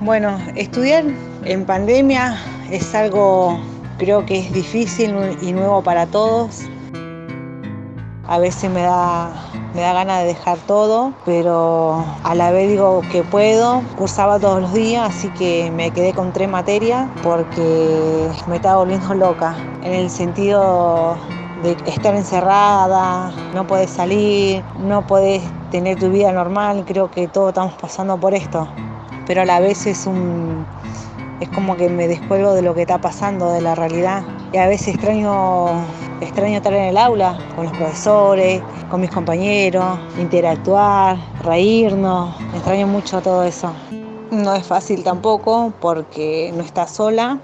Bueno, estudiar en pandemia es algo creo que es difícil y nuevo para todos. A veces me da, me da ganas de dejar todo, pero a la vez digo que puedo. Cursaba todos los días, así que me quedé con tres materias porque me estaba volviendo loca. En el sentido de estar encerrada, no puedes salir, no puedes tener tu vida normal. Creo que todos estamos pasando por esto pero a la vez es un es como que me descuelgo de lo que está pasando, de la realidad. Y a veces extraño, extraño estar en el aula con los profesores, con mis compañeros, interactuar, reírnos. Extraño mucho todo eso. No es fácil tampoco porque no estás sola.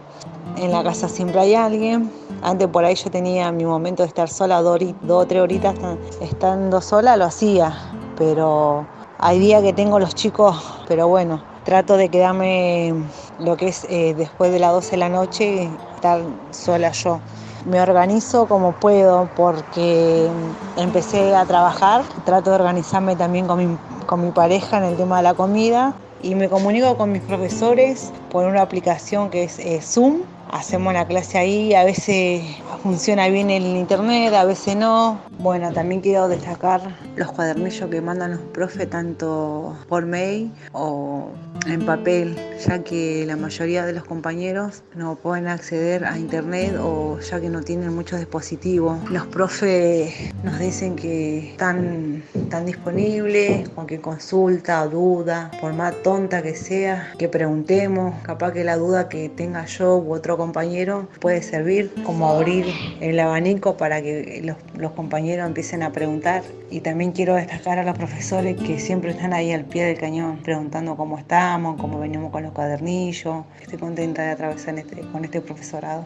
En la casa siempre hay alguien. Antes por ahí yo tenía mi momento de estar sola, dos, dos o tres horitas estando sola, lo hacía. Pero hay días que tengo los chicos, pero bueno, trato de quedarme lo que es eh, después de las 12 de la noche, estar sola yo. Me organizo como puedo porque empecé a trabajar, trato de organizarme también con mi, con mi pareja en el tema de la comida y me comunico con mis profesores por una aplicación que es eh, Zoom. Hacemos la clase ahí, a veces funciona bien el internet, a veces no. Bueno, también quiero destacar los cuadernillos que mandan los profes tanto por mail o en papel, ya que la mayoría de los compañeros no pueden acceder a internet o ya que no tienen muchos dispositivos. Los profes nos dicen que están, están disponibles, cualquier consulta o duda, por más tonta que sea, que preguntemos, capaz que la duda que tenga yo u otro compañero puede servir como abrir el abanico para que los, compañeros empiecen a preguntar. Y también quiero destacar a los profesores que siempre están ahí al pie del cañón preguntando cómo están cómo venimos con los cuadernillos. Estoy contenta de atravesar este, con este profesorado.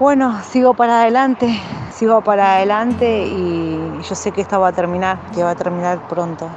Bueno, sigo para adelante, sigo para adelante y yo sé que esto va a terminar, que va a terminar pronto.